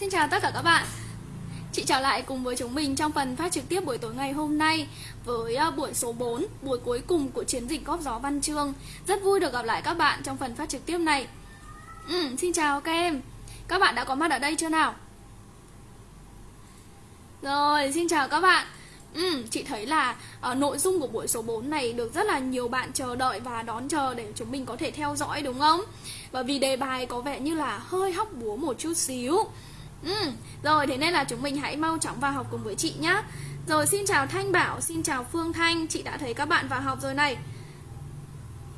Xin chào tất cả các bạn. Chị trở lại cùng với chúng mình trong phần phát trực tiếp buổi tối ngày hôm nay Với ờ, buổi số 4, buổi cuối cùng của chiến dịch góp gió văn chương. Rất vui được gặp lại các bạn trong phần phát trực tiếp này. Ừ, Xin chào các em. Các bạn đã có mặt ở đây chưa nào? Rồi, xin chào các bạn. Ừ, chị thấy là uh, nội dung của buổi số 4 này được rất là nhiều bạn chờ đợi và đón chờ để chúng mình có thể theo dõi đúng không? Bởi vì đề bài có vẻ như là hơi hóc búa một chút xíu. Ừ, rồi thế nên là chúng mình hãy mau chóng vào học cùng với chị nhé Rồi xin chào Thanh Bảo, xin chào Phương Thanh Chị đã thấy các bạn vào học rồi này.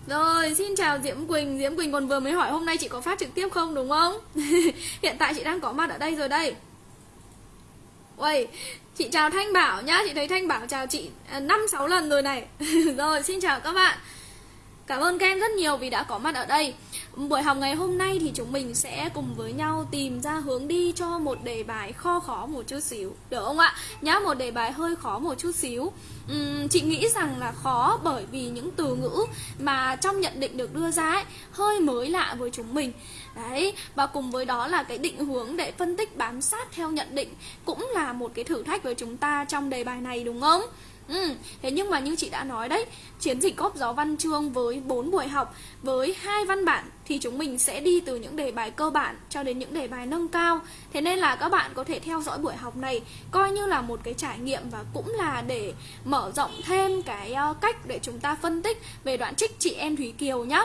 Rồi, xin chào Diễm Quỳnh Diễm Quỳnh còn vừa mới hỏi hôm nay chị có phát trực tiếp không đúng không? Hiện tại chị đang có mặt ở đây rồi đây. Uầy, chị chào Thanh Bảo nhá Chị thấy Thanh Bảo chào chị à, năm sáu lần rồi này. Rồi, xin chào các bạn. Cảm ơn các em rất nhiều vì đã có mặt ở đây Buổi học ngày hôm nay thì chúng mình sẽ cùng với nhau tìm ra hướng đi cho một đề bài kho khó một chút xíu Được không ạ? Nhá, một đề bài hơi khó một chút xíu uhm, Chị nghĩ rằng là khó bởi vì những từ ngữ mà trong nhận định được đưa ra ấy Hơi mới lạ với chúng mình Đấy, và cùng với đó là cái định hướng để phân tích bám sát theo nhận định Cũng là một cái thử thách với chúng ta trong đề bài này đúng không? Ừ, thế nhưng mà như chị đã nói đấy, chiến dịch góp gió văn chương với 4 buổi học, với hai văn bản thì chúng mình sẽ đi từ những đề bài cơ bản cho đến những đề bài nâng cao. Thế nên là các bạn có thể theo dõi buổi học này coi như là một cái trải nghiệm và cũng là để mở rộng thêm cái ờ, cách để chúng ta phân tích về đoạn trích chị em Thúy Kiều nhé.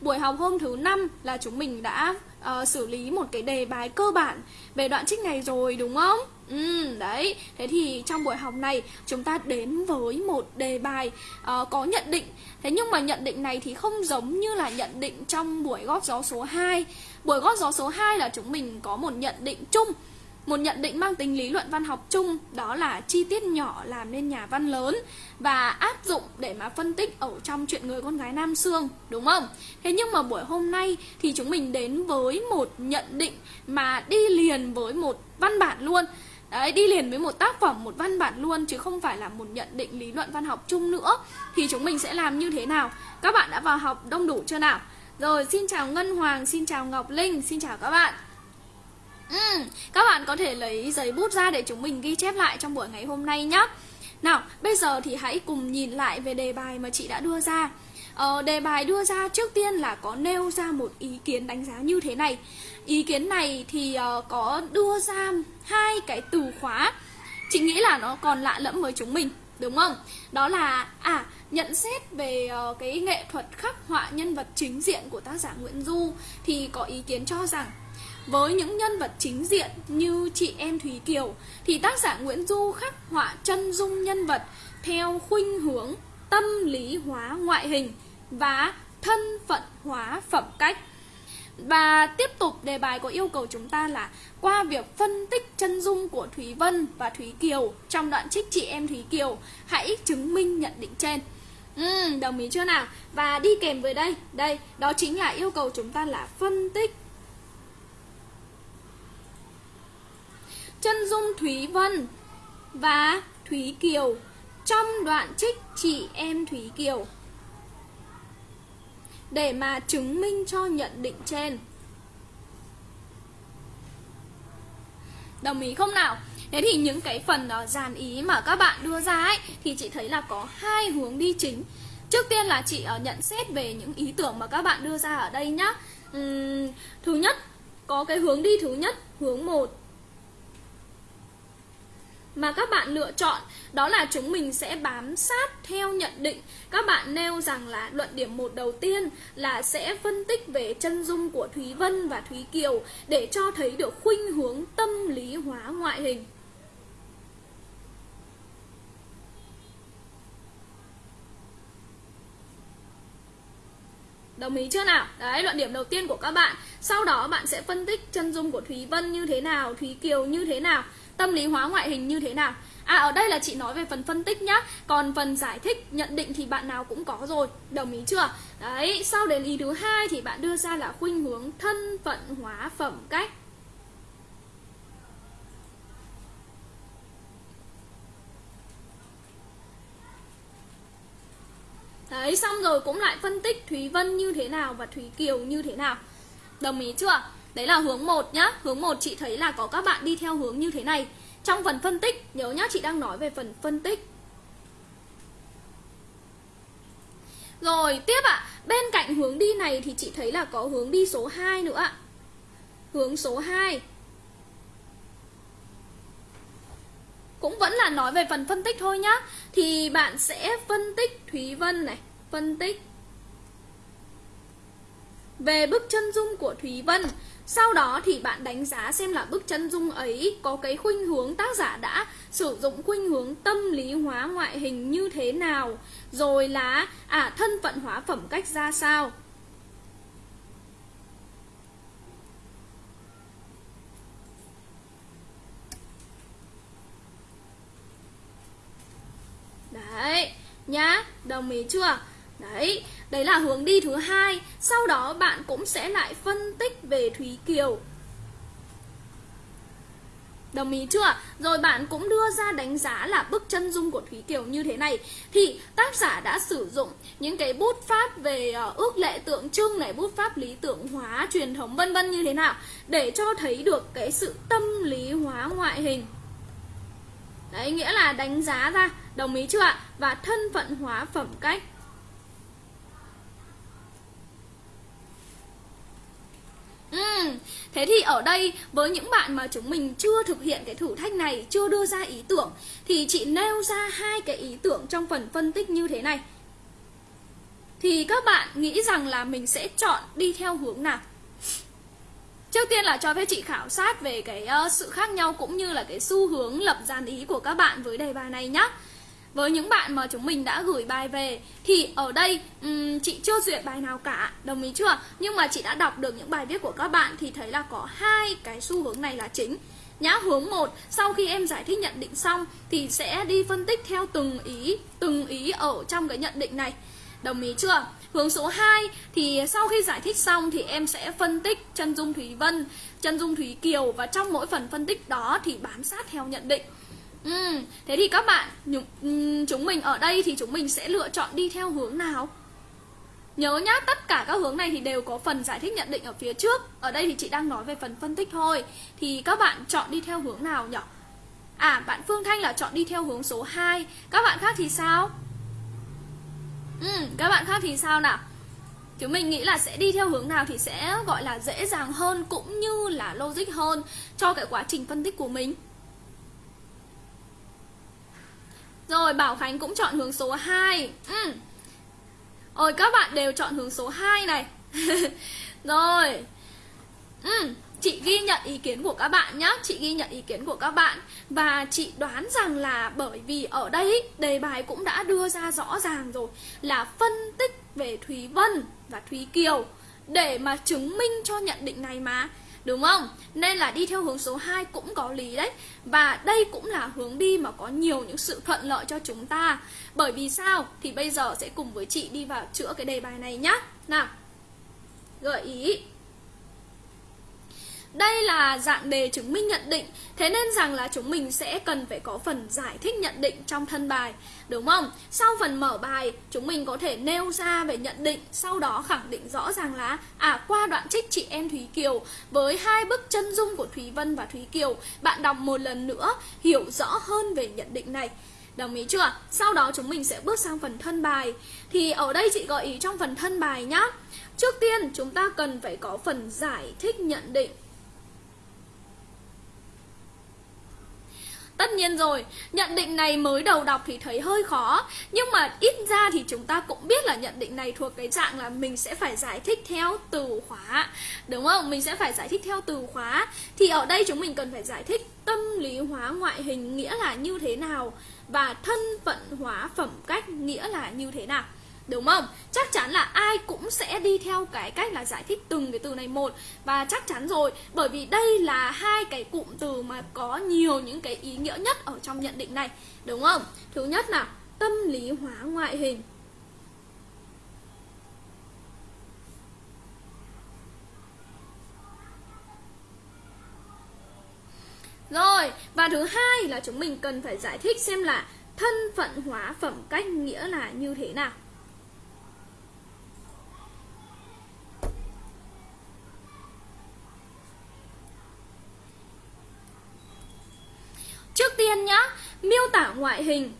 Buổi học hôm thứ năm là chúng mình đã uh, xử lý một cái đề bài cơ bản về đoạn trích này rồi đúng không? Ừ, đấy, thế thì trong buổi học này chúng ta đến với một đề bài uh, có nhận định Thế nhưng mà nhận định này thì không giống như là nhận định trong buổi góp gió số 2 Buổi góp gió số 2 là chúng mình có một nhận định chung một nhận định mang tính lý luận văn học chung đó là chi tiết nhỏ làm nên nhà văn lớn và áp dụng để mà phân tích ở trong chuyện người con gái Nam Sương, đúng không? Thế nhưng mà buổi hôm nay thì chúng mình đến với một nhận định mà đi liền với một văn bản luôn. Đấy, đi liền với một tác phẩm, một văn bản luôn chứ không phải là một nhận định lý luận văn học chung nữa. Thì chúng mình sẽ làm như thế nào? Các bạn đã vào học đông đủ chưa nào? Rồi, xin chào Ngân Hoàng, xin chào Ngọc Linh, xin chào các bạn. Ừ, các bạn có thể lấy giấy bút ra để chúng mình ghi chép lại trong buổi ngày hôm nay nhé. Nào, bây giờ thì hãy cùng nhìn lại về đề bài mà chị đã đưa ra. Ờ, đề bài đưa ra trước tiên là có nêu ra một ý kiến đánh giá như thế này. Ý kiến này thì uh, có đưa ra hai cái từ khóa. Chị nghĩ là nó còn lạ lẫm với chúng mình, đúng không? Đó là à nhận xét về uh, cái nghệ thuật khắc họa nhân vật chính diện của tác giả Nguyễn Du thì có ý kiến cho rằng với những nhân vật chính diện như chị em Thúy Kiều thì tác giả Nguyễn Du khắc họa chân dung nhân vật theo khuynh hướng tâm lý hóa ngoại hình và thân phận hóa phẩm cách. Và tiếp tục đề bài có yêu cầu chúng ta là qua việc phân tích chân dung của Thúy Vân và Thúy Kiều trong đoạn trích chị em Thúy Kiều, hãy chứng minh nhận định trên. Ừ, đồng ý chưa nào? Và đi kèm với đây, đây, đó chính là yêu cầu chúng ta là phân tích chân dung Thúy Vân và Thúy Kiều trong đoạn trích chị em Thúy Kiều để mà chứng minh cho nhận định trên. Đồng ý không nào? Thế thì những cái phần đó dàn ý mà các bạn đưa ra ấy thì chị thấy là có hai hướng đi chính. Trước tiên là chị ờ, nhận xét về những ý tưởng mà các bạn đưa ra ở đây nhá. Uhm, thứ nhất có cái hướng đi thứ nhất, hướng 1 mà các bạn lựa chọn đó là chúng mình sẽ bám sát theo nhận định. Các bạn nêu rằng là luận điểm một đầu tiên là sẽ phân tích về chân dung của Thúy Vân và Thúy Kiều để cho thấy được khuynh hướng tâm lý hóa ngoại hình. Đồng ý chưa nào? Đấy, luận điểm đầu tiên của các bạn. Sau đó bạn sẽ phân tích chân dung của Thúy Vân như thế nào Thúy Kiều như thế nào tâm lý hóa ngoại hình như thế nào? À ở đây là chị nói về phần phân tích nhá. Còn phần giải thích, nhận định thì bạn nào cũng có rồi. Đồng ý chưa? Đấy, sau đến ý thứ hai thì bạn đưa ra là khuynh hướng thân phận hóa phẩm cách. Đấy, xong rồi cũng lại phân tích Thúy Vân như thế nào và Thúy Kiều như thế nào. Đồng ý chưa? Đấy là hướng 1 nhá. Hướng 1 chị thấy là có các bạn đi theo hướng như thế này. Trong phần phân tích Nhớ nhá chị đang nói về phần phân tích. Rồi tiếp ạ. À, Bên cạnh hướng đi này thì chị thấy là có hướng đi số 2 nữa ạ. Hướng số 2 Cũng vẫn là nói về phần phân tích thôi nhá. Thì bạn sẽ phân tích Thúy Vân này Phân tích về bức chân dung của Thúy Vân sau đó thì bạn đánh giá xem là bức chân dung ấy có cái khuynh hướng tác giả đã sử dụng khuynh hướng tâm lý hóa ngoại hình như thế nào Rồi là à thân phận hóa phẩm cách ra sao Đấy, nhá, đồng ý chưa? Đấy, đấy là hướng đi thứ hai. Sau đó bạn cũng sẽ lại phân tích về Thúy Kiều. Đồng ý chưa? Rồi bạn cũng đưa ra đánh giá là bức chân dung của Thúy Kiều như thế này. Thì tác giả đã sử dụng những cái bút pháp về ờ, ước lệ tượng trưng này Bút pháp lý tưởng hóa, truyền thống vân vân như thế nào Để cho thấy được cái sự tâm lý hóa ngoại hình. Đấy, nghĩa là đánh giá ra, đồng ý chưa ạ? Và thân phận hóa phẩm cách. Ừ, thế thì ở đây với những bạn mà chúng mình chưa thực hiện cái thử thách này, chưa đưa ra ý tưởng thì chị nêu ra hai cái ý tưởng trong phần phân tích như thế này. Thì các bạn nghĩ rằng là mình sẽ chọn đi theo hướng nào? Trước tiên là cho phép chị khảo sát về cái uh, sự khác nhau cũng như là cái xu hướng lập dàn ý của các bạn với đề bài này nhé với những bạn mà chúng mình đã gửi bài về thì ở đây um, chị chưa duyệt bài nào cả. Đồng ý chưa? Nhưng mà chị đã đọc được những bài viết của các bạn thì thấy là có hai cái xu hướng này là chính. Nhá hướng một sau khi em giải thích nhận định xong thì sẽ đi phân tích theo từng ý từng ý ở trong cái nhận định này. Đồng ý chưa? Hướng số 2 thì sau khi giải thích xong thì em sẽ phân tích chân dung Thúy Vân, chân dung Thúy Kiều và trong mỗi phần phân tích đó thì bám sát theo nhận định. Ừ, thế thì các bạn ừ, chúng mình ở đây thì chúng mình sẽ lựa chọn đi theo hướng nào? Nhớ nhá, tất cả các hướng này thì đều có phần giải thích nhận định ở phía trước Ở đây thì chị đang nói về phần phân tích thôi Thì các bạn chọn đi theo hướng nào nhỉ? À, bạn Phương Thanh là chọn đi theo hướng số 2 Các bạn khác thì sao? Ừ, các bạn khác thì sao nào? Chúng mình nghĩ là sẽ đi theo hướng nào thì sẽ gọi là dễ dàng hơn cũng như là logic hơn cho cái quá trình phân tích của mình Rồi, Bảo Khánh cũng chọn hướng số 2 ừ. Ôi, các bạn đều chọn hướng số 2 này. Rồi. Ừ. Chị ghi nhận ý kiến của các bạn nhé Chị ghi nhận ý kiến của các bạn. Và chị đoán rằng là bởi vì ở đây đề bài cũng đã đưa ra rõ ràng rồi Là phân tích về Thúy Vân và Thúy Kiều Để mà chứng minh cho nhận định này mà. Đúng không? Nên là đi theo hướng số 2 cũng có lý đấy Và đây cũng là hướng đi mà có nhiều những sự thuận lợi cho chúng ta Bởi vì sao? Thì bây giờ sẽ cùng với chị đi vào chữa cái đề bài này nhá Nào, Gợi ý đây là dạng đề chứng minh nhận định, Thế nên rằng là chúng mình sẽ cần phải có phần giải thích nhận định trong thân bài, Đúng không? Sau phần mở bài, chúng mình có thể nêu ra về nhận định, Sau đó khẳng định rõ ràng là À qua đoạn trích chị em Thúy Kiều Với hai bức chân dung của Thúy Vân và Thúy Kiều, Bạn đọc một lần nữa, hiểu rõ hơn về nhận định này Đồng ý chưa? Sau đó chúng mình sẽ bước sang phần thân bài Thì ở đây chị gợi ý trong phần thân bài nhá Trước tiên, chúng ta cần phải có phần giải thích nhận định Tất nhiên rồi, nhận định này mới đầu đọc thì thấy hơi khó. Nhưng mà ít ra thì chúng ta cũng biết là nhận định này thuộc cái dạng là mình sẽ phải giải thích theo từ khóa. Đúng không? Mình sẽ phải giải thích theo từ khóa. Thì ở đây chúng mình cần phải giải thích tâm lý hóa ngoại hình nghĩa là như thế nào Và thân phận hóa phẩm cách nghĩa là như thế nào. Đúng không? Chắc chắn là ai cũng sẽ đi theo cái cách là giải thích từng cái từ này một Và chắc chắn rồi Bởi vì đây là hai cái cụm từ mà có nhiều những cái ý nghĩa nhất ở trong nhận định này Đúng không? Thứ nhất là tâm lý hóa ngoại hình Rồi, và thứ hai là chúng mình cần phải giải thích xem là thân phận hóa phẩm cách nghĩa là như thế nào tiên nhá, miêu tả ngoại hình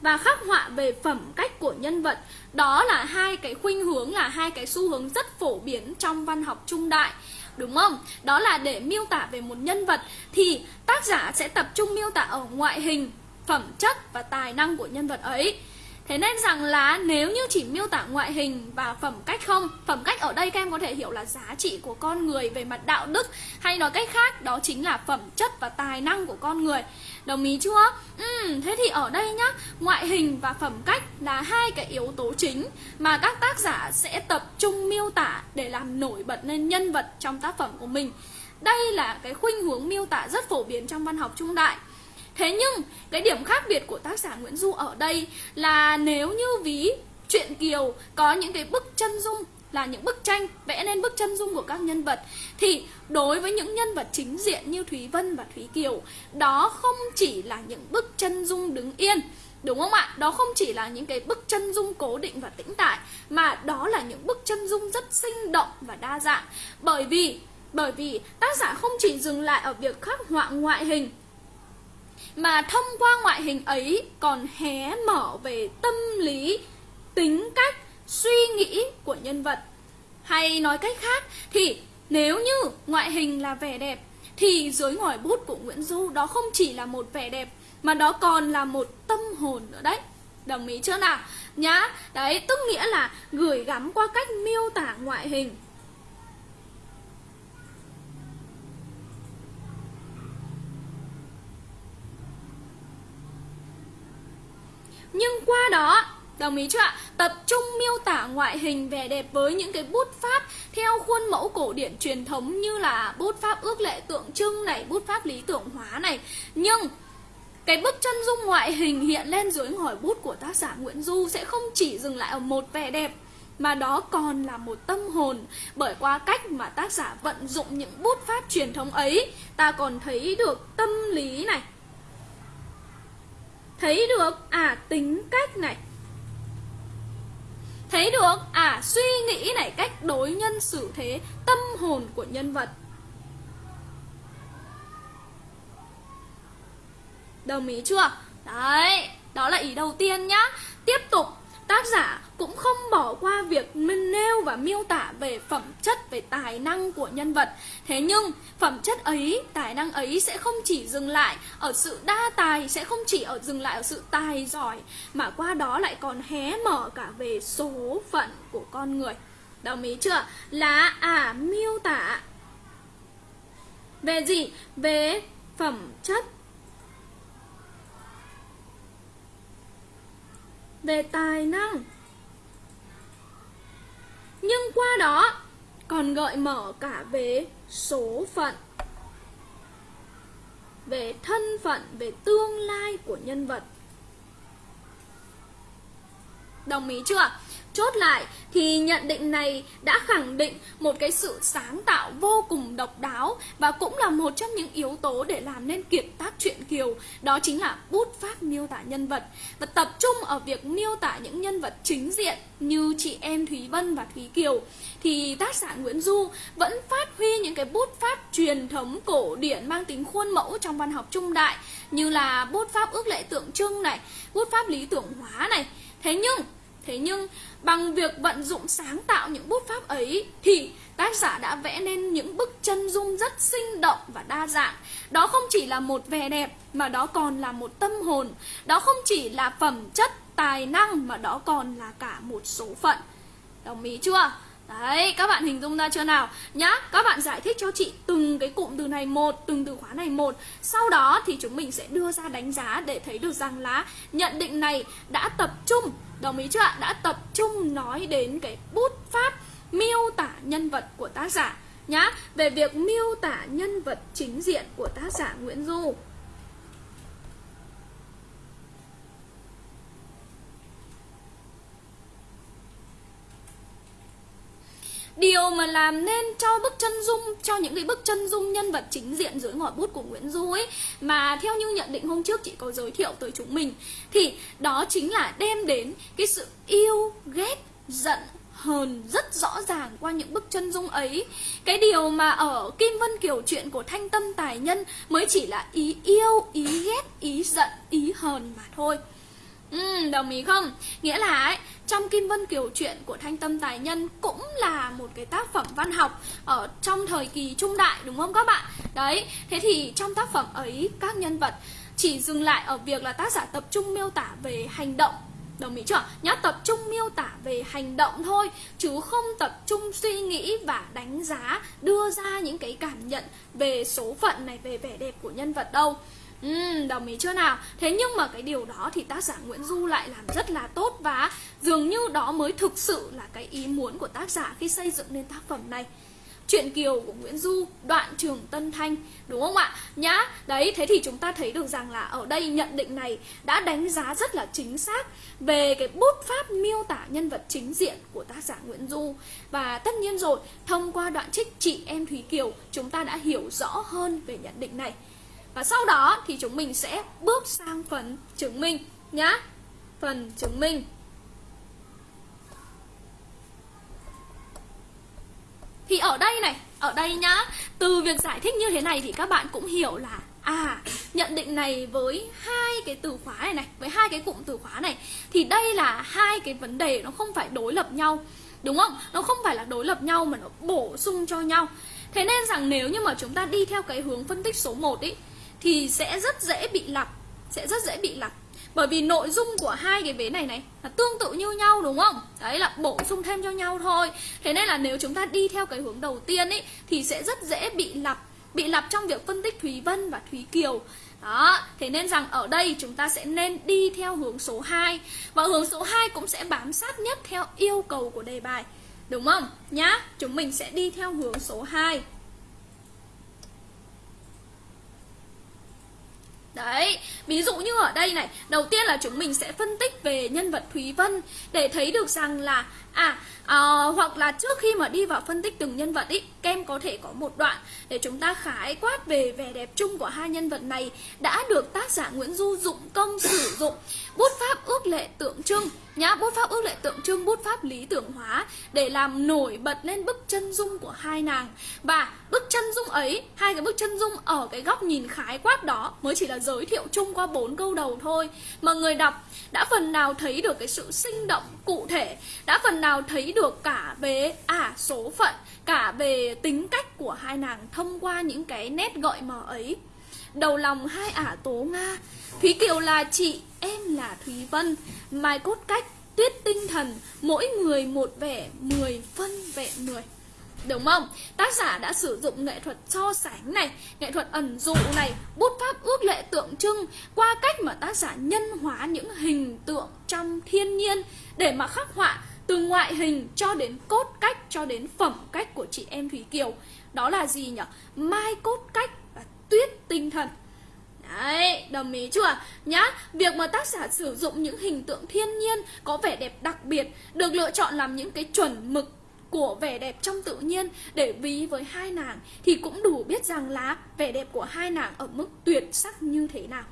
và khắc họa về phẩm cách của nhân vật. Đó là hai cái khuynh hướng, là hai cái xu hướng rất phổ biến trong văn học trung đại, đúng không? Đó là để miêu tả về một nhân vật thì tác giả sẽ tập trung miêu tả ở ngoại hình, phẩm chất và tài năng của nhân vật ấy. Thế nên rằng là nếu như chỉ miêu tả ngoại hình và phẩm cách không Phẩm cách ở đây các em có thể hiểu là giá trị của con người về mặt đạo đức Hay nói cách khác đó chính là phẩm chất và tài năng của con người. Đồng ý chưa? Ừ, thế thì ở đây nhá Ngoại hình và phẩm cách là hai cái yếu tố chính Mà các tác giả sẽ tập trung miêu tả để làm nổi bật lên nhân vật trong tác phẩm của mình. Đây là cái khuynh hướng miêu tả rất phổ biến trong văn học trung đại. Thế nhưng, cái điểm khác biệt của tác giả Nguyễn Du ở đây là nếu như ví truyện Kiều có những cái bức chân dung là những bức tranh, vẽ nên bức chân dung của các nhân vật, thì đối với những nhân vật chính diện như Thúy Vân và Thúy Kiều, đó không chỉ là những bức chân dung đứng yên, Đúng không ạ? Đó không chỉ là những cái bức chân dung cố định và tĩnh tại Mà đó là những bức chân dung rất sinh động và đa dạng Bởi vì bởi vì tác giả không chỉ dừng lại ở việc khắc họa ngoại hình mà thông qua ngoại hình ấy còn hé mở về tâm lý, tính cách, suy nghĩ của nhân vật. Hay nói cách khác thì nếu như ngoại hình là vẻ đẹp thì dưới ngòi bút của Nguyễn Du đó không chỉ là một vẻ đẹp mà đó còn là một tâm hồn nữa đấy. Đồng ý chưa nào? Nhá, đấy, tức nghĩa là gửi gắm qua cách miêu tả ngoại hình. Nhưng qua đó Đồng ý chưa ạ? Tập trung miêu tả ngoại hình vẻ đẹp với những cái bút pháp theo khuôn mẫu cổ điển truyền thống như là bút pháp ước lệ tượng trưng này, bút pháp lý tưởng hóa này. Nhưng cái bức chân dung ngoại hình hiện lên dưới ngòi bút của tác giả Nguyễn Du sẽ không chỉ dừng lại ở một vẻ đẹp mà đó còn là một tâm hồn bởi qua cách mà tác giả vận dụng những bút pháp truyền thống ấy ta còn thấy được tâm lý này thấy được? À tính cách này. Thấy được? À suy nghĩ này, cách đối nhân xử thế, tâm hồn của nhân vật. Đồng ý chưa? Đấy, đó là ý đầu tiên nhá. Tiếp tục tác giả cũng không bỏ qua việc nêu và miêu tả về phẩm chất, về tài năng của nhân vật. Thế nhưng, phẩm chất ấy, tài năng ấy sẽ không chỉ dừng lại ở sự đa tài, sẽ không chỉ ở dừng lại ở sự tài giỏi, mà qua đó lại còn hé mở cả về số phận của con người. Đồng ý chưa? Là à miêu tả về gì? Về phẩm chất. Về tài năng. Nhưng qua đó, còn gợi mở cả về số phận, về thân phận, về tương lai của nhân vật. Đồng ý chưa Chốt lại thì nhận định này đã khẳng định một cái sự sáng tạo vô cùng độc đáo và cũng là một trong những yếu tố để làm nên kiệt tác truyện Kiều, đó chính là bút pháp miêu tả nhân vật và tập trung ở việc miêu tả những nhân vật chính diện như chị em Thúy Vân và Thúy Kiều thì tác giả Nguyễn Du vẫn phát huy những cái bút pháp truyền thống cổ điển mang tính khuôn mẫu trong văn học trung đại như là bút pháp ước lệ tượng trưng này, bút pháp lý tưởng hóa này. Thế nhưng Thế nhưng bằng việc vận dụng sáng tạo những bút pháp ấy thì tác giả đã vẽ nên những bức chân dung rất sinh động và đa dạng. Đó không chỉ là một vẻ đẹp mà đó còn là một tâm hồn. Đó không chỉ là phẩm chất, tài năng mà đó còn là cả một số phận. Đồng ý chưa? Đấy, các bạn hình dung ra chưa nào? Nhá, các bạn giải thích cho chị từng cái cụm từ này một, từng từ khóa này một. Sau đó thì chúng mình sẽ đưa ra đánh giá để thấy được rằng là nhận định này đã tập trung Đồng ý chưa ạ? Đã tập trung nói đến cái bút pháp miêu tả nhân vật của tác giả nhá Về việc miêu tả nhân vật chính diện của tác giả Nguyễn Du Điều mà làm nên cho bức chân dung Cho những cái bức chân dung nhân vật chính diện dưới ngòi bút của Nguyễn Du ấy Mà theo như nhận định hôm trước chị có giới thiệu tới chúng mình Thì đó chính là đem đến cái sự yêu, ghét, giận, hờn rất rõ ràng qua những bức chân dung ấy. Cái điều mà ở kim vân kiều chuyện của thanh tâm tài nhân mới chỉ là ý yêu ý ghét ý giận ý hờn mà thôi. Ừ, đồng ý không? Nghĩa là ấy, trong Kim Vân Kiều chuyện của Thanh Tâm Tài Nhân cũng là một cái tác phẩm văn học ở trong thời kỳ trung đại đúng không các bạn? Đấy, thế thì trong tác phẩm ấy các nhân vật chỉ dừng lại ở việc là tác giả tập trung miêu tả về hành động Đồng ý chưa? Nhá, tập trung miêu tả về hành động thôi Chứ không tập trung suy nghĩ và đánh giá Đưa ra những cái cảm nhận về số phận này, về vẻ đẹp của nhân vật đâu Ừ, đồng ý chưa nào? Thế nhưng mà cái điều đó thì tác giả Nguyễn Du lại làm rất là tốt và dường như đó mới thực sự là cái ý muốn của tác giả khi xây dựng nên tác phẩm này. Chuyện Kiều của Nguyễn Du, đoạn trường Tân Thanh Đúng không ạ? Nhá, đấy, thế thì chúng ta thấy được rằng là ở đây nhận định này đã đánh giá rất là chính xác Về cái bút pháp miêu tả nhân vật chính diện của tác giả Nguyễn Du Và tất nhiên rồi, thông qua đoạn trích chị em Thúy Kiều Chúng ta đã hiểu rõ hơn về nhận định này và sau đó thì chúng mình sẽ bước sang phần chứng minh nhá. Phần chứng minh. Thì ở đây này, ở đây nhá, từ việc giải thích như thế này thì các bạn cũng hiểu là À, nhận định này với hai cái từ khóa này này, với hai cái cụm từ khóa này Thì đây là hai cái vấn đề nó không phải đối lập nhau Đúng không? Nó không phải là đối lập nhau mà nó bổ sung cho nhau Thế nên rằng nếu như mà chúng ta đi theo cái hướng phân tích số 1 ý thì sẽ rất dễ bị lặp sẽ rất dễ bị lặp. Bởi vì nội dung của hai cái vế này này là tương tự như nhau đúng không? Đấy là bổ sung thêm cho nhau thôi. Thế nên là nếu chúng ta đi theo cái hướng đầu tiên ấy thì sẽ rất dễ bị lặp bị lặp trong việc phân tích Thúy Vân và Thúy Kiều. Đó, thế nên rằng ở đây chúng ta sẽ nên đi theo hướng số 2 Và hướng số 2 cũng sẽ bám sát nhất theo yêu cầu của đề bài Đúng không? Nhá, chúng mình sẽ đi theo hướng số 2 Đấy, ví dụ như ở đây này Đầu tiên là chúng mình sẽ phân tích về nhân vật Thúy Vân Để thấy được rằng là À, à hoặc là trước khi mà đi vào phân tích từng nhân vật ý Kem có thể có một đoạn Để chúng ta khái quát về vẻ đẹp chung của hai nhân vật này Đã được tác giả Nguyễn Du dụng công sử dụng. Bút pháp ước lệ tượng trưng. Nhá, Bút pháp ước lệ tượng trưng, bút pháp lý tưởng hóa Để làm nổi bật lên bức chân dung của hai nàng. Và bức chân dung ấy, Hai cái bức chân dung ở cái góc nhìn khái quát đó Mới chỉ là giới thiệu chung qua bốn câu đầu thôi. Mà người đọc đã phần nào thấy được cái sự sinh động cụ thể, Đã phần nào thấy được cả về à số phận, Cả về tính cách của hai nàng thông qua những cái nét gợi mở ấy. Đầu lòng hai ả tố Nga Thúy Kiều là chị, em là Thúy Vân Mai cốt cách, tuyết tinh thần Mỗi người một vẻ, mười phân vẹn mười Đúng không? Tác giả đã sử dụng nghệ thuật so sánh này, nghệ thuật ẩn dụ này, bút pháp ước lệ tượng trưng qua cách mà tác giả nhân hóa những hình tượng trong thiên nhiên để mà khắc họa từ ngoại hình cho đến cốt cách cho đến phẩm cách của chị em Thúy Kiều. Đó là gì nhỉ? Mai cốt cách tuyết tinh thần. Đấy, đồng ý chưa? Nhá, việc mà tác giả sử dụng những hình tượng thiên nhiên có vẻ đẹp đặc biệt được lựa chọn làm những cái chuẩn mực của vẻ đẹp trong tự nhiên để ví với hai nàng thì cũng đủ biết rằng là vẻ đẹp của hai nàng ở mức tuyệt sắc như thế nào.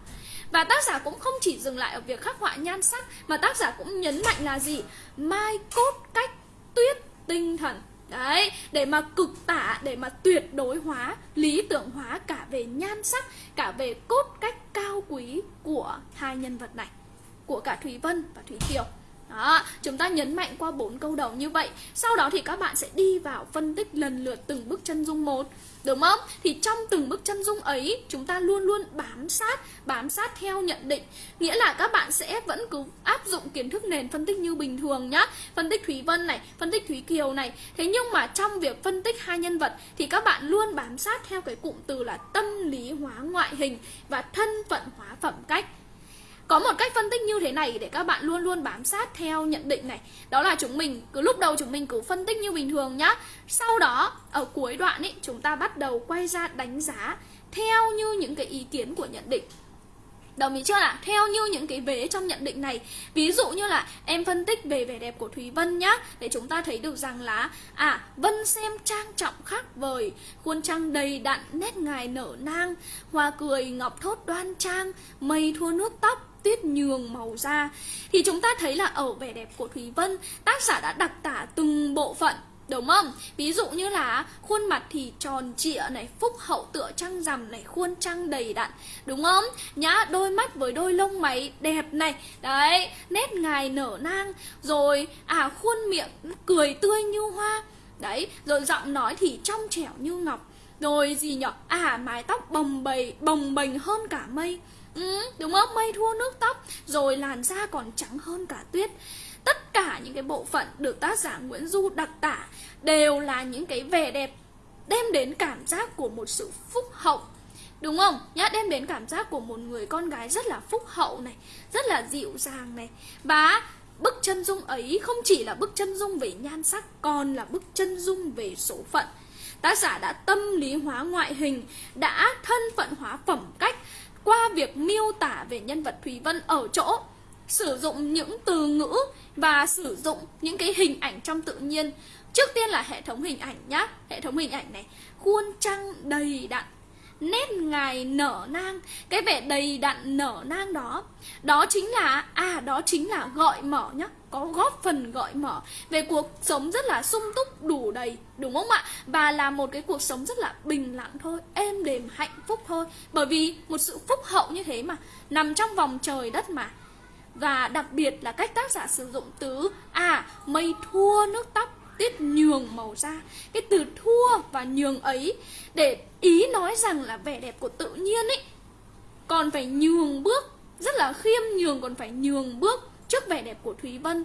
Và tác giả cũng không chỉ dừng lại ở việc khắc họa nhan sắc mà tác giả cũng nhấn mạnh là gì? Mai cốt cách tuyết tinh thần. Đấy, để mà cực tả, để mà tuyệt đối hóa, lý tưởng hóa cả về nhan sắc, cả về cốt cách cao quý của hai nhân vật này, của cả Thúy Vân và Thúy Kiều. Đó, chúng ta nhấn mạnh qua bốn câu đầu như vậy Sau đó thì các bạn sẽ đi vào phân tích lần lượt từng bức chân dung một Đúng không? Thì trong từng bức chân dung ấy Chúng ta luôn luôn bám sát Bám sát theo nhận định. Nghĩa là các bạn sẽ vẫn cứ áp dụng kiến thức nền phân tích như bình thường nhá. Phân tích Thúy Vân này, phân tích Thúy Kiều này. Thế nhưng mà trong việc phân tích hai nhân vật Thì các bạn luôn bám sát theo cái cụm từ là tâm lý hóa ngoại hình Và thân phận hóa phẩm cách có một cách phân tích như thế này để các bạn luôn luôn bám sát theo nhận định này. Đó là chúng mình cứ lúc đầu chúng mình cứ phân tích như bình thường nhá. Sau đó ở cuối đoạn ý, chúng ta bắt đầu quay ra đánh giá Theo như những cái ý kiến của nhận định. Đồng ý chưa ạ? Theo như những cái vế trong nhận định này. Ví dụ như là em phân tích về vẻ đẹp của Thúy Vân nhá Để chúng ta thấy được rằng là À, Vân xem trang trọng khác vời Khuôn trăng đầy đặn, nét ngài nở nang Hoa cười ngọc thốt đoan trang Mây thua nước tóc tuyết nhường màu da thì chúng ta thấy là ở vẻ đẹp của Thúy Vân tác giả đã đặc tả từng bộ phận Đúng không? Ví dụ như là khuôn mặt thì tròn trịa này, phúc hậu tựa trăng rằm này, khuôn trăng đầy đặn Đúng không? Nhá, đôi mắt với đôi lông mày đẹp này Đấy, nét ngài nở nang Rồi, à khuôn miệng cười tươi như hoa Đấy, rồi giọng nói thì trong trẻo như ngọc Rồi gì nhở? À mái tóc bồng bềnh, bồng bềnh hơn cả mây ừ, Đúng không? Mây thua nước tóc Rồi làn da còn trắng hơn cả tuyết tất cả những cái bộ phận được tác giả Nguyễn Du đặc tả đều là những cái vẻ đẹp đem đến cảm giác của một sự phúc hậu Đúng không? Nhá, đem đến cảm giác của một người con gái rất là phúc hậu này Rất là dịu dàng này Và bức chân dung ấy không chỉ là bức chân dung về nhan sắc Còn là bức chân dung về số phận Tác giả đã tâm lý hóa ngoại hình Đã thân phận hóa phẩm cách qua việc miêu tả về nhân vật Thúy Vân ở chỗ Sử dụng những từ ngữ và sử dụng những cái hình ảnh trong tự nhiên. Trước tiên là hệ thống hình ảnh nhá. Hệ thống hình ảnh này, khuôn trăng đầy đặn, nét ngài nở nang. Cái vẻ đầy đặn nở nang đó đó chính là à đó chính là gọi mở nhá có góp phần gọi mở. Về cuộc sống rất là sung túc, đủ đầy, đúng không ạ? Và là một cái cuộc sống rất là bình lặng thôi, êm đềm, hạnh phúc thôi. Bởi vì một sự phúc hậu như thế mà, nằm trong vòng trời đất mà. Và đặc biệt là cách tác giả sử dụng từ À mây thua nước tóc, Tiết nhường màu da. Cái từ thua và nhường ấy, Để ý nói rằng là vẻ đẹp của tự nhiên ấy, Còn phải nhường bước, Rất là khiêm nhường, còn phải nhường bước Trước vẻ đẹp của Thúy Vân.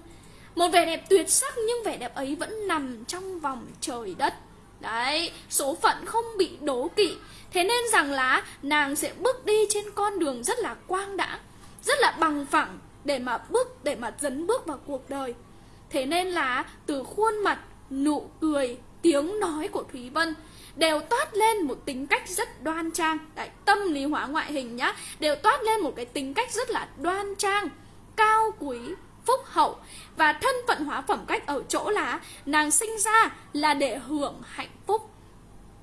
Một vẻ đẹp tuyệt sắc nhưng vẻ đẹp ấy vẫn nằm trong vòng trời đất. Đấy, số phận không bị đố kỵ. Thế nên rằng là nàng sẽ bước đi trên con đường rất là quang đãng Rất là bằng phẳng để mà bước để mà dấn bước vào cuộc đời. Thế nên là từ khuôn mặt nụ cười tiếng nói của thúy vân đều toát lên một tính cách rất đoan trang. Đấy, tâm lý hóa ngoại hình nhá đều toát lên một cái tính cách rất là đoan trang cao quý phúc hậu và thân phận hóa phẩm cách ở chỗ là nàng sinh ra là để hưởng hạnh phúc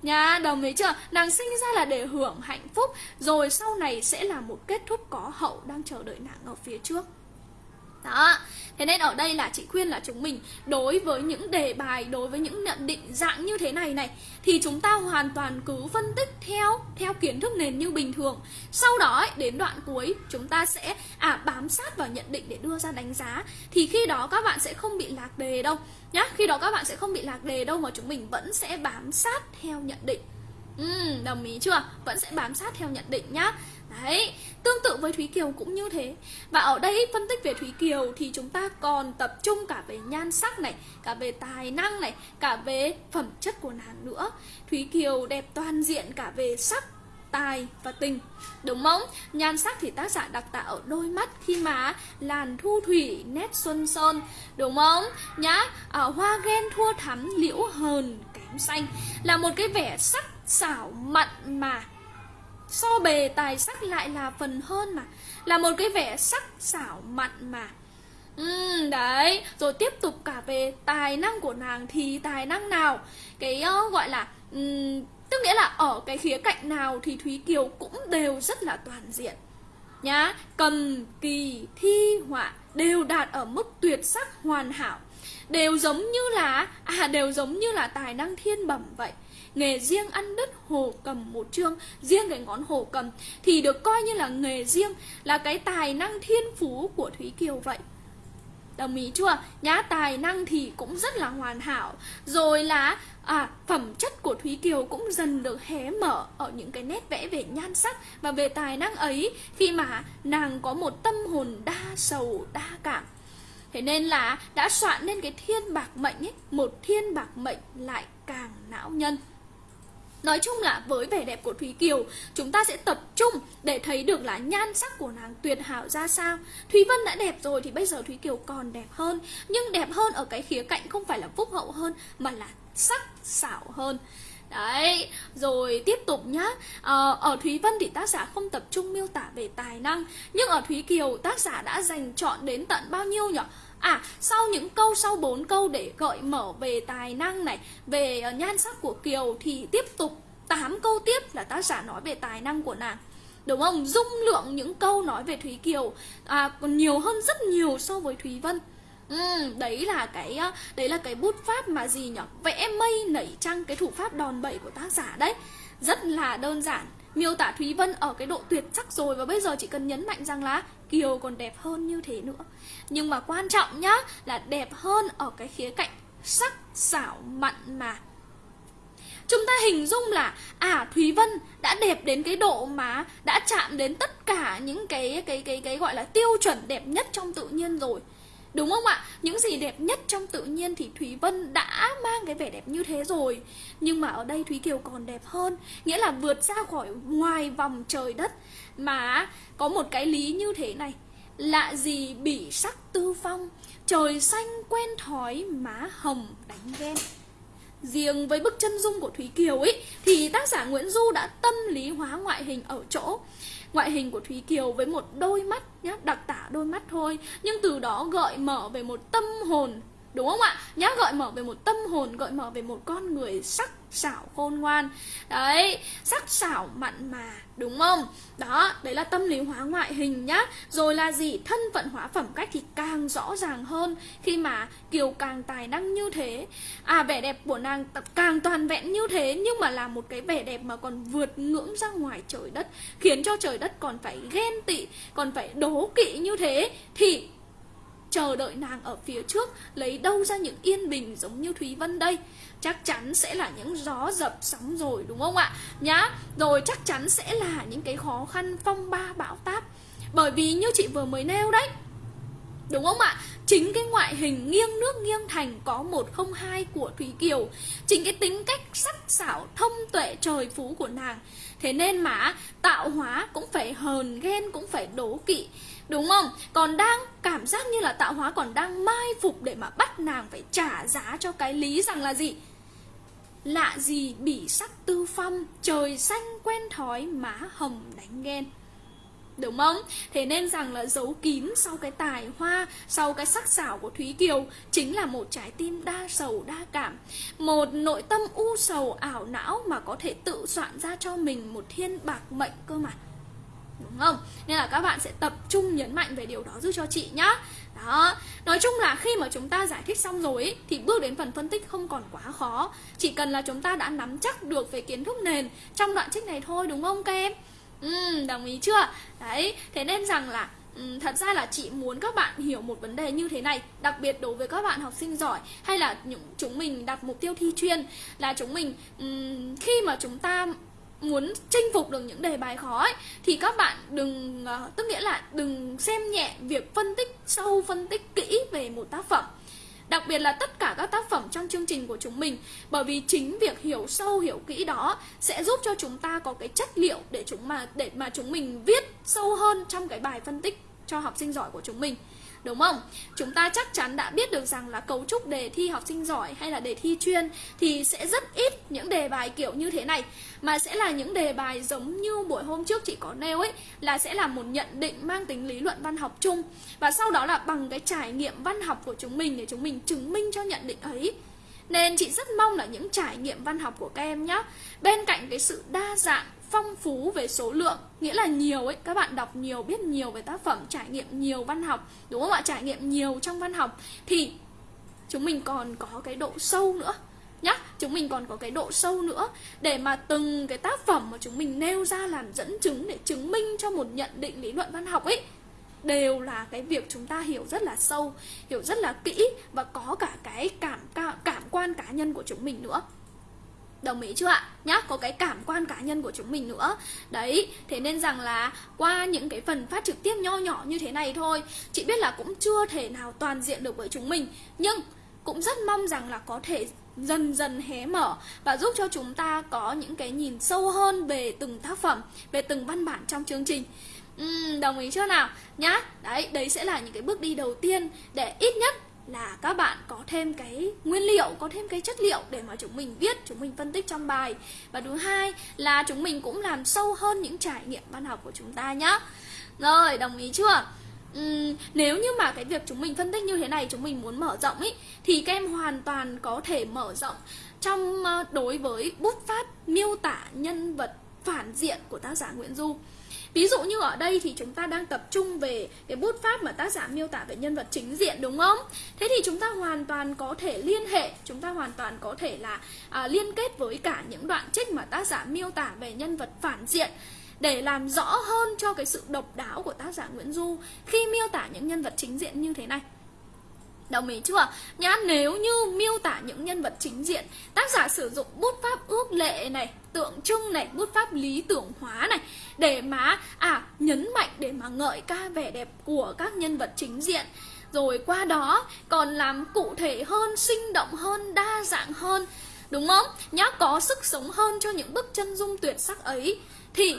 Nha, đồng ý chưa? Nàng sinh ra là để hưởng hạnh phúc Rồi sau này sẽ là một kết thúc có hậu đang chờ đợi nàng ở phía trước đó. Thế nên ở đây là chị khuyên là chúng mình Đối với những đề bài, đối với những nhận định dạng như thế này này Thì chúng ta hoàn toàn cứ phân tích theo Theo kiến thức nền như bình thường. Sau đó ấy, đến đoạn cuối Chúng ta sẽ à bám sát vào nhận định để đưa ra đánh giá. Thì khi đó các bạn sẽ không bị lạc đề đâu nhá. Khi đó các bạn sẽ không bị lạc đề đâu Mà chúng mình vẫn sẽ bám sát theo nhận định. Ừ, đồng ý chưa? Vẫn sẽ bám sát theo nhận định nhá. Đấy, tương tự với Thúy Kiều cũng như thế Và ở đây phân tích về Thúy Kiều thì chúng ta còn tập trung cả về nhan sắc này Cả về tài năng này, cả về phẩm chất của nàng nữa Thúy Kiều đẹp toàn diện cả về sắc, tài và tình Đúng không? Nhan sắc thì tác giả đặc tả ở đôi mắt khi mà làn thu thủy nét xuân sơn Đúng không? Nhá, ở hoa ghen thua thắm liễu hờn kém xanh Là một cái vẻ sắc xảo mặn mà So bề tài sắc lại là phần hơn mà. Là một cái vẻ sắc xảo mặn mà. Ừ, đấy, rồi tiếp tục cả về tài năng của nàng thì tài năng nào? Cái uh, gọi là um, Tức nghĩa là ở cái khía cạnh nào thì Thúy Kiều cũng đều rất là toàn diện. Nhá, cầm, kỳ, thi, họa đều đạt ở mức tuyệt sắc hoàn hảo. Đều giống như là, à đều giống như là tài năng thiên bẩm vậy nghề riêng ăn đứt hồ cầm một chương riêng cái ngón hồ cầm thì được coi như là nghề riêng là cái tài năng thiên phú của thúy kiều vậy. Đồng ý chưa? Nhá tài năng thì cũng rất là hoàn hảo. Rồi là à, phẩm chất của thúy kiều cũng dần được hé mở ở những cái nét vẽ về nhan sắc và về tài năng ấy khi mà nàng có một tâm hồn đa sầu đa cảm. Thế nên là đã soạn nên cái thiên bạc mệnh ấy Một thiên bạc mệnh lại càng não nhân. Nói chung là với vẻ đẹp của Thúy Kiều Chúng ta sẽ tập trung để thấy được là nhan sắc của nàng tuyệt hảo ra sao. Thúy Vân đã đẹp rồi thì bây giờ Thúy Kiều còn đẹp hơn. Nhưng đẹp hơn ở cái khía cạnh không phải là phúc hậu hơn Mà là sắc xảo hơn. Đấy, rồi tiếp tục nhá. Ờ, Ở Thúy Vân thì tác giả không tập trung miêu tả về tài năng. Nhưng ở Thúy Kiều tác giả đã dành chọn đến tận bao nhiêu nhỉ? À, sau những câu sau bốn câu để gợi mở về tài năng này, về ờ, nhan sắc của Kiều thì tiếp tục 8 câu tiếp là tác giả nói về tài năng của nàng. đúng không dung lượng những câu nói về thúy kiều à, còn nhiều hơn rất nhiều so với thúy vân Ừ, đấy là cái ờ, đấy là cái bút pháp mà gì nhỉ? Vẽ mây nảy trăng cái thủ pháp đòn bẩy của tác giả đấy. Rất là đơn giản. Miêu tả Thúy Vân ở cái độ tuyệt sắc rồi và bây giờ chỉ cần nhấn mạnh rằng là Kiều còn đẹp hơn như thế nữa. Nhưng mà quan trọng nhá, là đẹp hơn ở cái khía cạnh sắc xảo mặn mà. Chúng ta hình dung là à Thúy Vân đã đẹp đến cái độ mà đã chạm đến tất cả những cái cái cái cái gọi là tiêu chuẩn đẹp nhất trong tự nhiên rồi. Đúng không ạ? Những gì đẹp nhất trong tự nhiên thì Thúy Vân đã mang cái vẻ đẹp như thế rồi Nhưng mà ở đây Thúy Kiều còn đẹp hơn, Nghĩa là vượt ra khỏi ngoài vòng trời đất mà có một cái lý như thế này. Lạ gì bị sắc tư phong Trời xanh quen thói má hồng đánh ghen. Riêng với bức chân dung của Thúy Kiều ấy Thì tác giả Nguyễn Du đã tâm lý hóa ngoại hình ở chỗ. Ngoại hình của Thúy Kiều với một đôi mắt nhá, đặc tả đôi mắt thôi Nhưng từ đó gợi mở về một tâm hồn Đúng không ạ? Nhá gợi mở về một tâm hồn, gợi mở về một con người sắc sảo khôn ngoan Đấy, sắc sảo mặn mà, đúng không? Đó, đấy là tâm lý hóa ngoại hình nhá Rồi là gì? Thân phận hóa phẩm cách thì càng rõ ràng hơn Khi mà Kiều càng tài năng như thế À, vẻ đẹp của nàng càng toàn vẹn như thế Nhưng mà là một cái vẻ đẹp mà còn vượt ngưỡng ra ngoài trời đất Khiến cho trời đất còn phải ghen tị, còn phải đố kỵ như thế Thì chờ đợi nàng ở phía trước, lấy đâu ra những yên bình giống như Thúy Vân đây? Chắc chắn sẽ là những gió dập sóng rồi, đúng không ạ? Nhá, rồi chắc chắn sẽ là những cái khó khăn phong ba bão táp. Bởi vì như chị vừa mới nêu đấy, Đúng không ạ? Chính cái ngoại hình nghiêng nước nghiêng thành có một không hai của Thúy Kiều. Chính cái tính cách sắc sảo, thông tuệ trời phú của nàng. Thế nên mà, tạo hóa cũng phải hờn ghen, cũng phải đố kỵ. Đúng không? Còn đang cảm giác như là tạo hóa còn đang mai phục để mà bắt nàng phải trả giá cho cái lý rằng là gì? Lạ gì bỉ sắc tư phong, trời xanh quen thói, má hồng đánh ghen. Đúng không? Thế nên rằng là giấu kín sau cái tài hoa, sau cái sắc sảo của Thúy Kiều chính là một trái tim đa sầu đa cảm. Một nội tâm u sầu ảo não mà có thể tự soạn ra cho mình một thiên bạc mệnh cơ mà đúng không? Nên là các bạn sẽ tập trung nhấn mạnh về điều đó giúp cho chị nhá. Đó, nói chung là khi mà chúng ta giải thích xong rồi ý, thì bước đến phần phân tích không còn quá khó. Chỉ cần là chúng ta đã nắm chắc được về kiến thức nền trong đoạn trích này thôi đúng không các em? Ừ, đồng ý chưa? Đấy, thế nên rằng là Ừ, thật ra là chị muốn các bạn hiểu một vấn đề như thế này đặc biệt đối với các bạn học sinh giỏi hay là những chúng mình đặt mục tiêu thi chuyên là chúng mình um, khi mà chúng ta muốn chinh phục được những đề bài khó ấy, thì các bạn đừng uh, tức nghĩa là đừng xem nhẹ việc phân tích sâu phân tích kỹ về một tác phẩm. Đặc biệt là tất cả các tác phẩm trong chương trình của chúng mình bởi vì chính việc hiểu sâu hiểu kỹ đó sẽ giúp cho chúng ta có cái chất liệu để chúng mà để mà chúng mình viết sâu hơn trong cái bài phân tích cho học sinh giỏi của chúng mình. Đúng không? Chúng ta chắc chắn đã biết được rằng là cấu trúc đề thi học sinh giỏi hay là đề thi chuyên thì sẽ rất ít những đề bài kiểu như thế này mà sẽ là những đề bài giống như buổi hôm trước chị có nêu ấy, là sẽ là một nhận định mang tính lý luận văn học chung và sau đó là bằng cái trải nghiệm văn học của chúng mình để chúng mình chứng minh cho nhận định ấy. Nên chị rất mong là những trải nghiệm văn học của các em nhé Bên cạnh cái sự đa dạng, phong phú về số lượng, nghĩa là nhiều ấy, các bạn đọc nhiều, biết nhiều về tác phẩm, trải nghiệm nhiều văn học, đúng không ạ? Trải nghiệm nhiều trong văn học, thì chúng mình còn có cái độ sâu nữa nhá. Chúng mình còn có cái độ sâu nữa để mà từng cái tác phẩm mà chúng mình nêu ra làm dẫn chứng, để chứng minh cho một nhận định lý luận văn học ấy đều là cái việc chúng ta hiểu rất là sâu hiểu rất là kỹ và có cả cái cảm cảm quan cá nhân của chúng mình nữa. Đồng ý chưa ạ? Nhá, có cái cảm quan cá nhân của chúng mình nữa. Đấy, thế nên rằng là qua những cái phần phát trực tiếp nho nhỏ như thế này thôi Chị biết là cũng chưa thể nào toàn diện được với chúng mình. Nhưng cũng rất mong rằng là có thể dần dần hé mở Và giúp cho chúng ta có những cái nhìn sâu hơn về từng tác phẩm Về từng văn bản trong chương trình. Ừ, Đồng ý chưa nào? Nhá, đấy, đấy sẽ là những cái bước đi đầu tiên Để ít nhất là các bạn có thêm cái nguyên liệu, có thêm cái chất liệu để mà chúng mình viết, chúng mình phân tích trong bài. Và thứ hai là chúng mình cũng làm sâu hơn những trải nghiệm văn học của chúng ta nhá. Rồi, đồng ý chưa? Uhm, nếu như mà cái việc chúng mình phân tích như thế này chúng mình muốn mở rộng ý thì các em hoàn toàn có thể mở rộng trong ờ, đối với bút pháp miêu tả nhân vật phản diện của tác giả Nguyễn Du Ví dụ như ở đây thì chúng ta đang tập trung về cái bút pháp mà tác giả miêu tả về nhân vật chính diện đúng không? Thế thì chúng ta hoàn toàn có thể liên hệ, chúng ta hoàn toàn có thể là à, liên kết với cả những đoạn trích mà tác giả miêu tả về nhân vật phản diện để làm rõ hơn cho cái sự độc đáo của tác giả Nguyễn Du khi miêu tả những nhân vật chính diện như thế này. Đồng ý chưa? Nhá, nếu như miêu tả những nhân vật chính diện Tác giả sử dụng bút pháp ước lệ này Tượng trưng này, bút pháp lý tưởng hóa này Để mà, à, nhấn mạnh để mà ngợi ca vẻ đẹp của các nhân vật chính diện Rồi qua đó còn làm cụ thể hơn, sinh động hơn, đa dạng hơn Đúng không? Nhá, có sức sống hơn cho những bức chân dung tuyệt sắc ấy Thì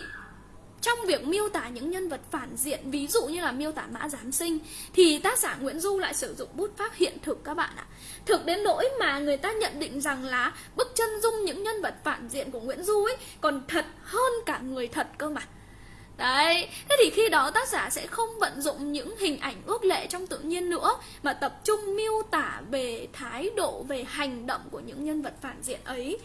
trong việc miêu tả những nhân vật phản diện ví dụ như là miêu tả mã giám sinh thì tác giả Nguyễn Du lại sử dụng bút pháp hiện thực các bạn ạ. Thực đến nỗi mà người ta nhận định rằng là bức chân dung những nhân vật phản diện của Nguyễn Du ấy còn thật hơn cả người thật cơ mà. Đấy, thế thì khi đó tác giả sẽ không vận dụng những hình ảnh ước lệ trong tự nhiên nữa Mà tập trung miêu tả về thái độ, về hành động của những nhân vật phản diện ấy.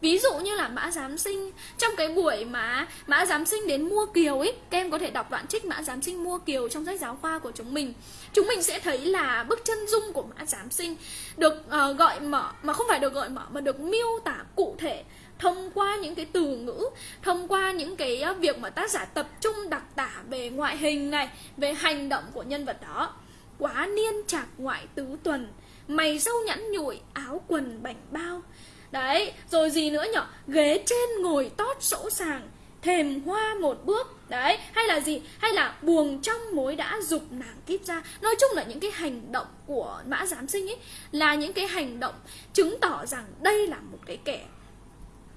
Ví dụ như là Mã Giám Sinh Trong cái buổi mà Mã Giám Sinh đến mua kiều ấy Các em có thể đọc đoạn trích Mã Giám Sinh mua kiều trong sách giáo khoa của chúng mình. Chúng mình sẽ thấy là bức chân dung của Mã Giám Sinh Được uh, gọi mở Mà không phải được gọi mở Mà được miêu tả cụ thể thông qua những cái từ ngữ thông qua những cái ờ, việc mà tác giả tập trung đặc tả về ngoại hình này về hành động của nhân vật đó. Quá niên trạc ngoại tứ tuần mày râu nhẵn nhụi áo quần bảnh bao Đấy, rồi gì nữa nhở? Ghế trên ngồi tót sỗ sàng Thềm hoa một bước Đấy, hay là gì? Hay là buồng trong mối đã dục nàng kíp ra Nói chung là những cái hành động của mã giám sinh ấy Là những cái hành động chứng tỏ rằng đây là một cái kẻ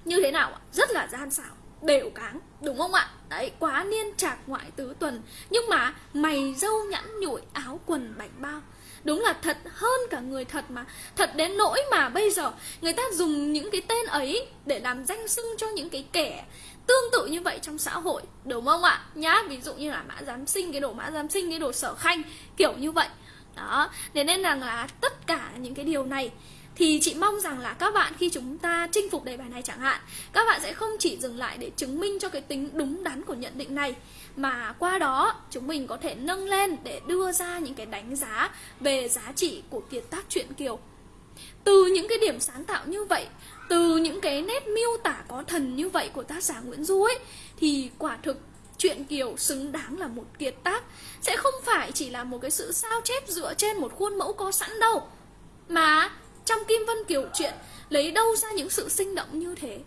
Như thế nào ạ? Rất là gian xảo đều cáng đúng không ạ đấy quá niên trạc ngoại tứ tuần nhưng mà mày dâu nhẵn nhụi áo quần bảnh bao đúng là thật hơn cả người thật mà. Thật đến nỗi mà bây giờ người ta dùng những cái tên ấy để làm danh xưng cho những cái kẻ tương tự như vậy trong xã hội, đúng không ạ? Nhá, ví dụ như là mã giám sinh, cái đồ mã giám sinh, cái đồ sở khanh, kiểu như vậy. Đó, thế nên rằng là tất cả những cái điều này thì chị mong rằng là các bạn khi chúng ta chinh phục đề bài này chẳng hạn, các bạn sẽ không chỉ dừng lại để chứng minh cho cái tính đúng đắn của nhận định này mà qua đó, chúng mình có thể nâng lên để đưa ra những cái đánh giá về giá trị của kiệt tác truyện kiều. Từ những cái điểm sáng tạo như vậy, từ những cái nét miêu tả có thần như vậy của tác giả Nguyễn Du ấy, thì quả thực truyện Kiều xứng đáng là một kiệt tác. Sẽ không phải chỉ là một cái sự sao chép dựa trên một khuôn mẫu có sẵn đâu, mà trong Kim Vân Kiều chuyện lấy đâu ra những sự sinh động như thế?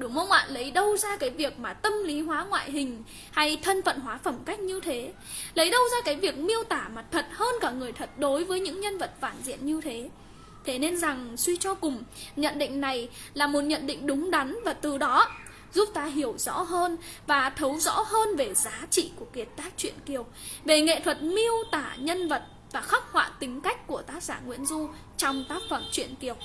Đúng không ạ? Lấy đâu ra cái việc mà tâm lý hóa ngoại hình hay thân phận hóa phẩm cách như thế Lấy đâu ra cái việc miêu tả mặt thật hơn cả người thật đối với những nhân vật phản diện như thế Thế nên rằng suy cho cùng, nhận định này là một nhận định đúng đắn và từ đó giúp ta hiểu rõ hơn và thấu rõ hơn về giá trị của kiệt tác truyện Kiều, về nghệ thuật miêu tả nhân vật và khắc họa tính cách của tác giả Nguyễn Du trong tác phẩm truyện Kiều.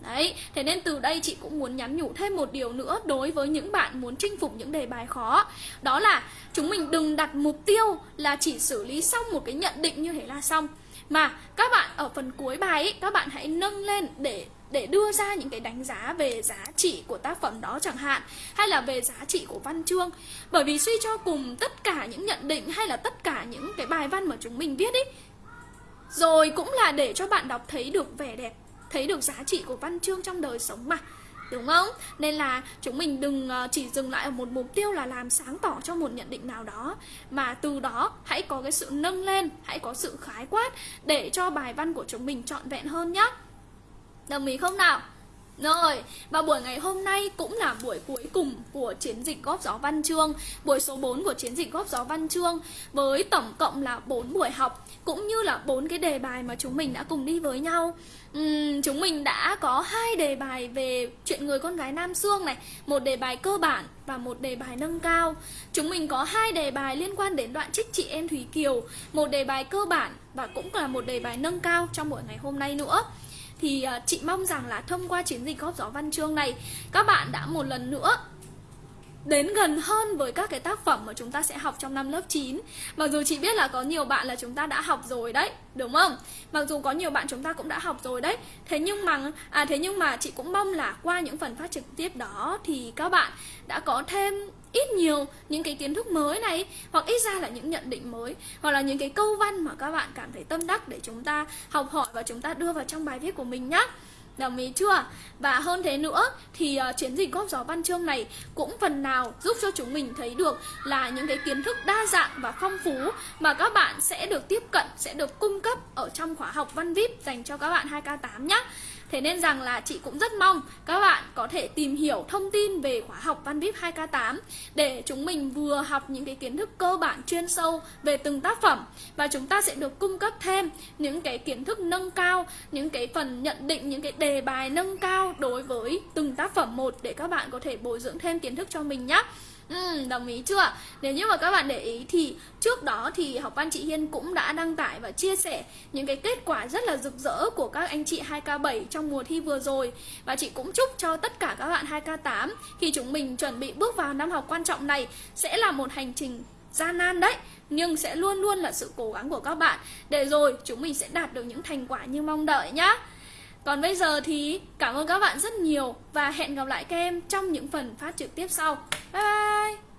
Đấy, thế nên từ đây chị cũng muốn nhắn nhủ thêm một điều nữa đối với những bạn muốn chinh phục những đề bài khó. Đó là chúng mình đừng đặt mục tiêu là chỉ xử lý xong một cái nhận định như thế là xong. Mà các bạn ở phần cuối bài ấy, các bạn hãy nâng lên để để đưa ra những cái đánh giá về giá trị của tác phẩm đó chẳng hạn hay là về giá trị của văn chương. Bởi vì suy cho cùng tất cả những nhận định hay là tất cả những cái bài văn mà chúng mình viết ấy rồi cũng là để cho bạn đọc thấy được vẻ đẹp Thấy được giá trị của văn chương trong đời sống mà Đúng không? Nên là chúng mình đừng ờ, chỉ dừng lại ở một mục tiêu là làm sáng tỏ cho một nhận định nào đó Mà từ đó hãy có cái sự nâng lên, hãy có sự khái quát Để cho bài văn của chúng mình trọn vẹn hơn nhé Đồng ý không nào? Rồi, và buổi ngày hôm nay cũng là buổi cuối cùng của chiến dịch góp gió văn chương Buổi số 4 của chiến dịch góp gió văn chương Với tổng cộng là 4 buổi học Cũng như là bốn cái đề bài mà chúng mình đã cùng đi với nhau. Uhm, Chúng mình đã có hai đề bài về chuyện người con gái Nam Sương này Một đề bài cơ bản và một đề bài nâng cao. Chúng mình có hai đề bài liên quan đến đoạn trích chị em Thúy Kiều Một đề bài cơ bản và cũng là một đề bài nâng cao trong buổi ngày hôm nay nữa thì uh, chị mong rằng là thông qua chiến dịch góp gió văn chương này các bạn đã một lần nữa đến gần hơn với các cái tác phẩm mà chúng ta sẽ học trong năm lớp 9 Mặc dù chị biết là có nhiều bạn là chúng ta đã học rồi đấy, đúng không? Mặc dù có nhiều bạn chúng ta cũng đã học rồi đấy Thế nhưng mà à thế nhưng mà chị cũng mong là qua những phần phát trực tiếp đó thì các bạn đã có thêm ít nhiều những cái kiến thức mới này hoặc ít ra là những nhận định mới hoặc là những cái câu văn mà các bạn cảm thấy tâm đắc để chúng ta học hỏi và chúng ta đưa vào trong bài viết của mình nhé Đồng ý chưa? Và hơn thế nữa thì uh, chiến dịch góp gió văn chương này cũng phần nào giúp cho chúng mình thấy được là những cái kiến thức đa dạng và phong phú mà các bạn sẽ được tiếp cận, sẽ được cung cấp ở trong khóa học văn VIP dành cho các bạn 2K8 nhé. Thế nên rằng là chị cũng rất mong các bạn có thể tìm hiểu thông tin về khóa học Văn VIP 2K8 để chúng mình vừa học những cái kiến thức cơ bản chuyên sâu về từng tác phẩm và chúng ta sẽ được cung cấp thêm những cái kiến thức nâng cao, những cái phần nhận định, những cái đề bài nâng cao đối với từng tác phẩm một để các bạn có thể bồi dưỡng thêm kiến thức cho mình nhé. Ừ, đồng ý chưa? Nếu như mà các bạn để ý thì trước đó thì học văn chị Hiên cũng đã đăng tải và chia sẻ những cái kết quả rất là rực rỡ của các anh chị 2K7 trong mùa thi vừa rồi Và chị cũng chúc cho tất cả các bạn 2K8 khi chúng mình chuẩn bị bước vào năm học quan trọng này sẽ là một hành trình gian nan đấy nhưng sẽ luôn luôn là sự cố gắng của các bạn để rồi chúng mình sẽ đạt được những thành quả như mong đợi nhá. Còn bây giờ thì cảm ơn các bạn rất nhiều và hẹn gặp lại các em trong những phần phát trực tiếp sau. Bye bye!